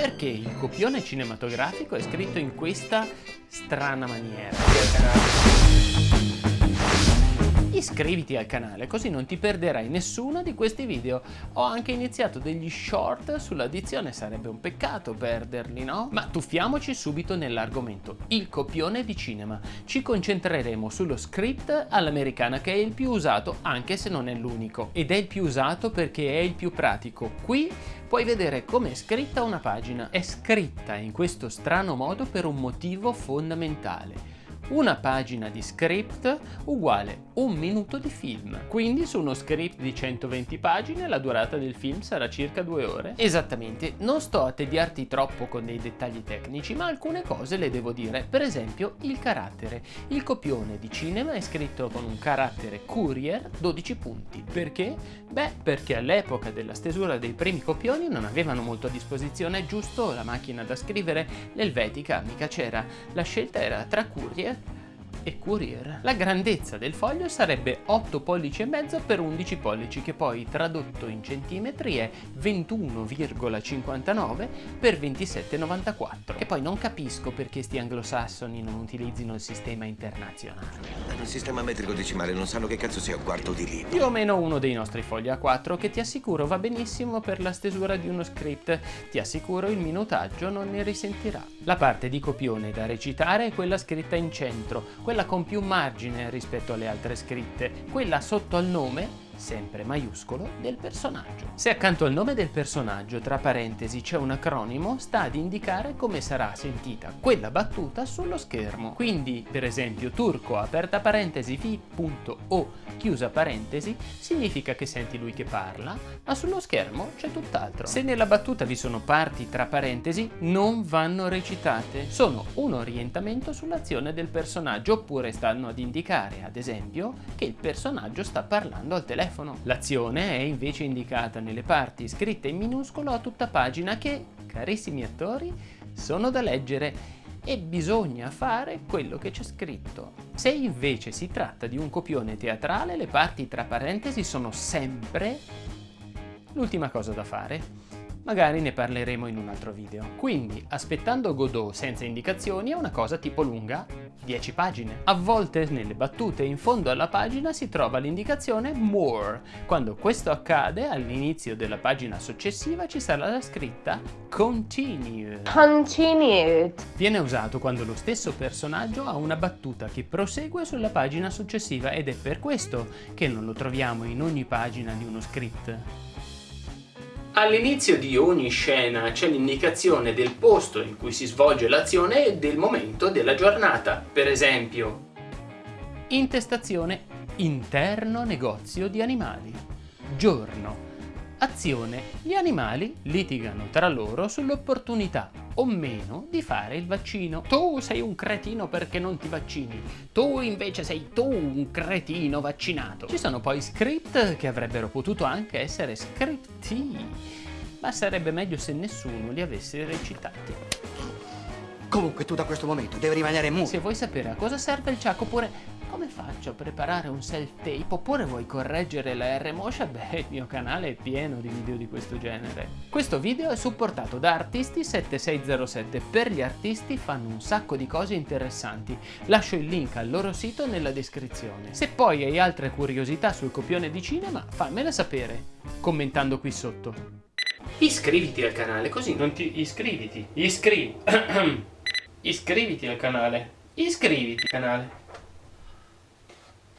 perché il copione cinematografico è scritto in questa strana maniera. Iscriviti al canale così non ti perderai nessuno di questi video. Ho anche iniziato degli short sull'addizione, sarebbe un peccato perderli, no? Ma tuffiamoci subito nell'argomento, il copione di cinema. Ci concentreremo sullo script all'americana che è il più usato anche se non è l'unico. Ed è il più usato perché è il più pratico. Qui puoi vedere come è scritta una pagina. È scritta in questo strano modo per un motivo fondamentale una pagina di script uguale un minuto di film. Quindi su uno script di 120 pagine la durata del film sarà circa due ore. Esattamente, non sto a tediarti troppo con dei dettagli tecnici, ma alcune cose le devo dire. Per esempio il carattere. Il copione di cinema è scritto con un carattere Courier 12 punti. Perché? Beh, perché all'epoca della stesura dei primi copioni non avevano molto a disposizione giusto la macchina da scrivere, l'elvetica mica c'era. La scelta era tra Courier e Courier. La grandezza del foglio sarebbe 8 pollici e mezzo per 11 pollici che poi tradotto in centimetri è 21,59 per 27,94 e poi non capisco perché sti anglosassoni non utilizzino il sistema internazionale. Il sistema metrico decimale non sanno che cazzo sia un quarto di libro. Più o meno uno dei nostri fogli A4 che ti assicuro va benissimo per la stesura di uno script. Ti assicuro il minutaggio non ne risentirà. La parte di copione da recitare è quella scritta in centro, quella quella con più margine rispetto alle altre scritte, quella sotto al nome sempre maiuscolo, del personaggio. Se accanto al nome del personaggio, tra parentesi, c'è un acronimo, sta ad indicare come sarà sentita quella battuta sullo schermo. Quindi, per esempio, turco, aperta parentesi, fi.o, chiusa parentesi, significa che senti lui che parla, ma sullo schermo c'è tutt'altro. Se nella battuta vi sono parti tra parentesi, non vanno recitate. Sono un orientamento sull'azione del personaggio, oppure stanno ad indicare, ad esempio, che il personaggio sta parlando al telefono telefono. L'azione è invece indicata nelle parti scritte in minuscolo a tutta pagina che, carissimi attori, sono da leggere e bisogna fare quello che c'è scritto. Se invece si tratta di un copione teatrale, le parti tra parentesi sono sempre l'ultima cosa da fare magari ne parleremo in un altro video. Quindi, aspettando Godot senza indicazioni è una cosa tipo lunga 10 pagine. A volte nelle battute in fondo alla pagina si trova l'indicazione More. Quando questo accade, all'inizio della pagina successiva ci sarà la scritta Continued. Continued. Viene usato quando lo stesso personaggio ha una battuta che prosegue sulla pagina successiva ed è per questo che non lo troviamo in ogni pagina di uno script. All'inizio di ogni scena c'è l'indicazione del posto in cui si svolge l'azione e del momento della giornata. Per esempio, intestazione interno negozio di animali. Giorno. Azione. Gli animali litigano tra loro sull'opportunità o meno di fare il vaccino. Tu sei un cretino perché non ti vaccini, tu invece sei tu un cretino vaccinato. Ci sono poi script che avrebbero potuto anche essere scripti, ma sarebbe meglio se nessuno li avesse recitati. Comunque tu da questo momento devi rimanere muto. Se vuoi sapere a cosa serve il ciak oppure come faccio a preparare un self-tape oppure vuoi correggere la R-Motion? Beh, il mio canale è pieno di video di questo genere. Questo video è supportato da Artisti7607. Per gli artisti fanno un sacco di cose interessanti. Lascio il link al loro sito nella descrizione. Se poi hai altre curiosità sul copione di cinema, fammela sapere, commentando qui sotto. Iscriviti al canale, così non ti... iscriviti, iscrivi... iscriviti al canale, iscriviti al canale.